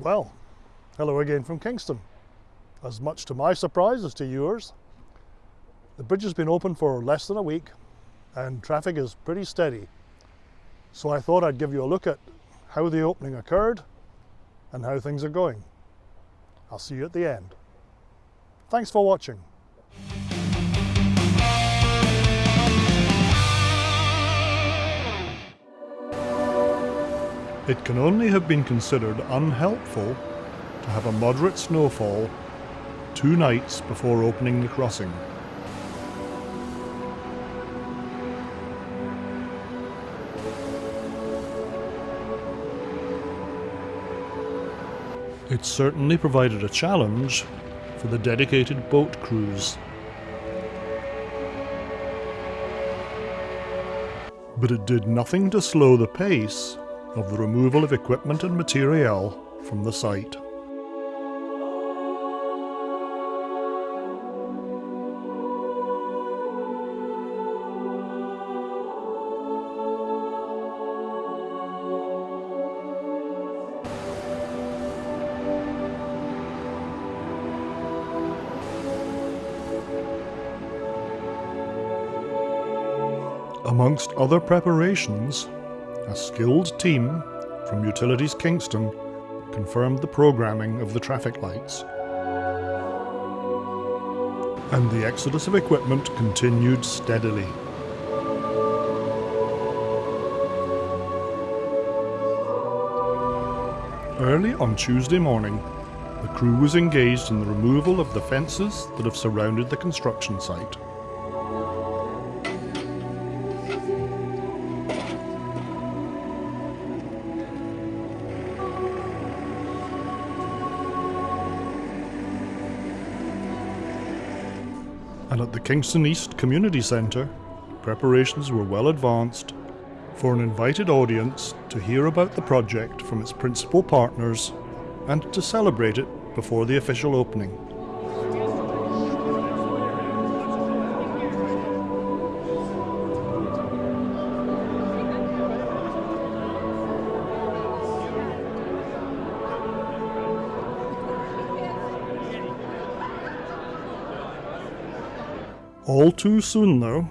Well, hello again from Kingston. As much to my surprise as to yours. The bridge has been open for less than a week and traffic is pretty steady. So I thought I'd give you a look at how the opening occurred and how things are going. I'll see you at the end. Thanks for watching. It can only have been considered unhelpful to have a moderate snowfall two nights before opening the crossing. It certainly provided a challenge for the dedicated boat crews. But it did nothing to slow the pace of the removal of equipment and material from the site. Amongst other preparations, a skilled team from Utilities Kingston confirmed the programming of the traffic lights. And the exodus of equipment continued steadily. Early on Tuesday morning, the crew was engaged in the removal of the fences that have surrounded the construction site. And at the Kingston East Community Centre, preparations were well advanced for an invited audience to hear about the project from its principal partners and to celebrate it before the official opening. All too soon, though,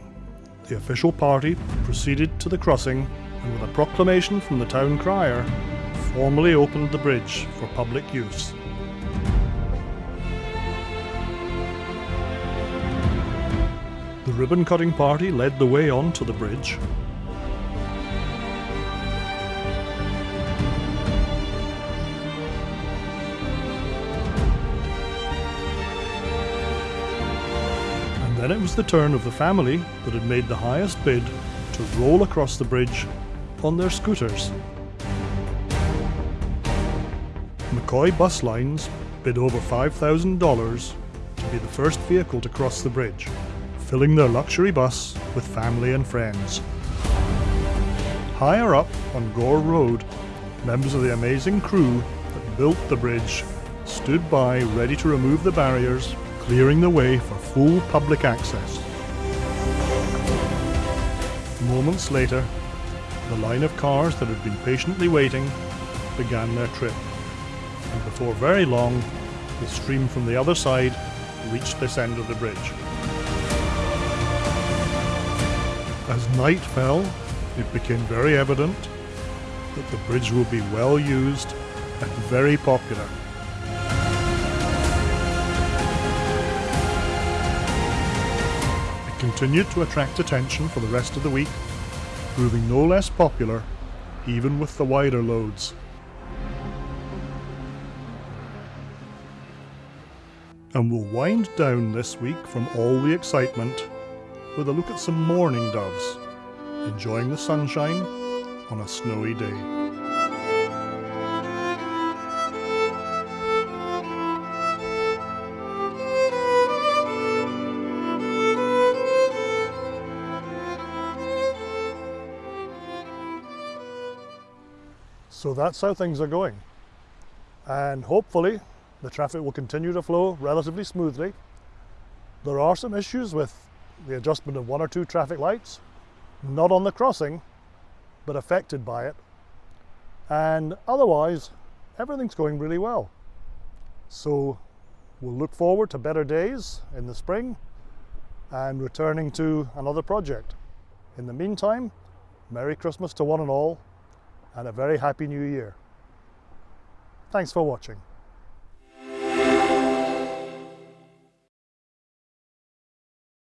the official party proceeded to the crossing and, with a proclamation from the town crier, formally opened the bridge for public use. The ribbon cutting party led the way onto the bridge. Then it was the turn of the family that had made the highest bid to roll across the bridge on their scooters. McCoy Bus Lines bid over $5,000 to be the first vehicle to cross the bridge, filling their luxury bus with family and friends. Higher up on Gore Road, members of the amazing crew that built the bridge stood by ready to remove the barriers, clearing the way for full public access. Moments later, the line of cars that had been patiently waiting began their trip, and before very long, the stream from the other side reached this end of the bridge. As night fell, it became very evident that the bridge would be well used and very popular. Continued to attract attention for the rest of the week, proving no less popular even with the wider loads. And we'll wind down this week from all the excitement with a look at some mourning doves enjoying the sunshine on a snowy day. So that's how things are going. And hopefully the traffic will continue to flow relatively smoothly. There are some issues with the adjustment of one or two traffic lights, not on the crossing, but affected by it. And otherwise, everything's going really well. So we'll look forward to better days in the spring and returning to another project. In the meantime, Merry Christmas to one and all and a very Happy New Year. Thanks for watching.